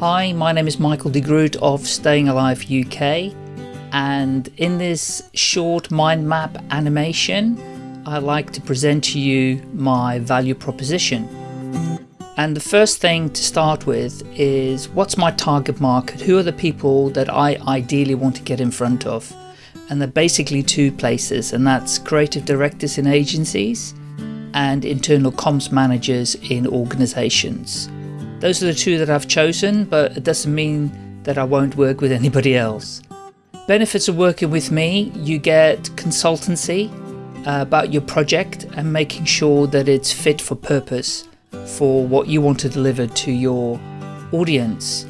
Hi, my name is Michael de Groot of Staying Alive UK and in this short mind map animation I like to present to you my value proposition. And the first thing to start with is what's my target market? Who are the people that I ideally want to get in front of? And they're basically two places and that's creative directors in agencies and internal comms managers in organizations. Those are the two that I've chosen, but it doesn't mean that I won't work with anybody else. Benefits of working with me, you get consultancy uh, about your project and making sure that it's fit for purpose for what you want to deliver to your audience.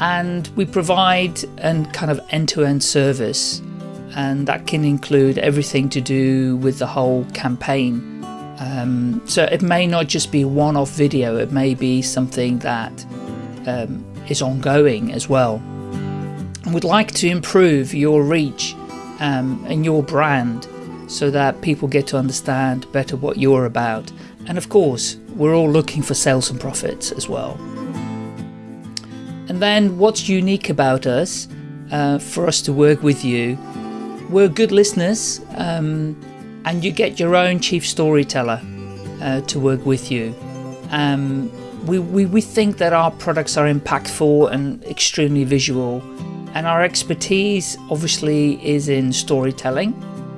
And we provide an kind of end-to-end -end service and that can include everything to do with the whole campaign um, so it may not just be one-off video, it may be something that um, is ongoing as well. And we'd like to improve your reach um, and your brand so that people get to understand better what you're about. And of course, we're all looking for sales and profits as well. And then what's unique about us uh, for us to work with you, we're good listeners. Um, and you get your own chief storyteller uh, to work with you. Um, we, we, we think that our products are impactful and extremely visual and our expertise obviously is in storytelling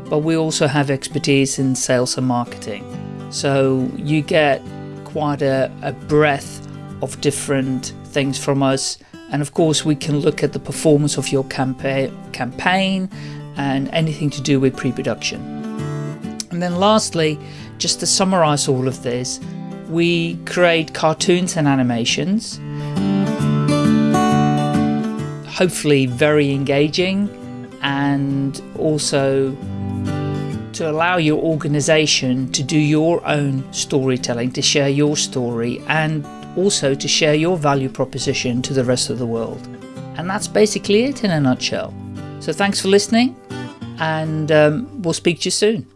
but we also have expertise in sales and marketing so you get quite a, a breadth of different things from us and of course we can look at the performance of your campaign campaign and anything to do with pre-production. And then lastly, just to summarize all of this, we create cartoons and animations, hopefully very engaging and also to allow your organization to do your own storytelling, to share your story and also to share your value proposition to the rest of the world. And that's basically it in a nutshell. So thanks for listening and um, we'll speak to you soon.